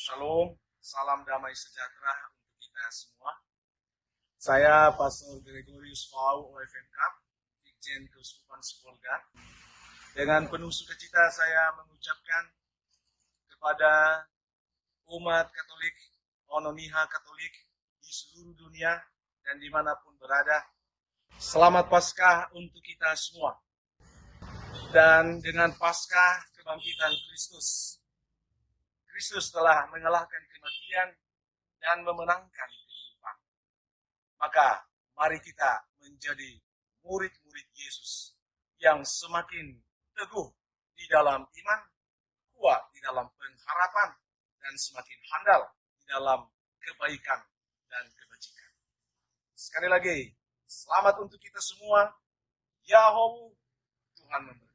Shalom, salam damai sejahtera untuk kita semua. Saya Pastor Gregorius Fau OFMK, Dirjen Keuskupan Sepolga. Dengan penuh sukacita saya mengucapkan kepada umat Katolik, Ononiha Katolik di seluruh dunia dan di mana pun berada. Selamat Paskah untuk kita semua. Dan dengan Paskah kebangkitan Kristus, Kristus telah mengalahkan kematian dan memenangkan kehidupan. Maka mari kita menjadi murid-murid Yesus yang semakin teguh di dalam iman, kuat di dalam pengharapan, dan semakin handal di dalam kebaikan dan kebajikan. Sekali lagi, selamat untuk kita semua. Yahoo, Tuhan memberkati.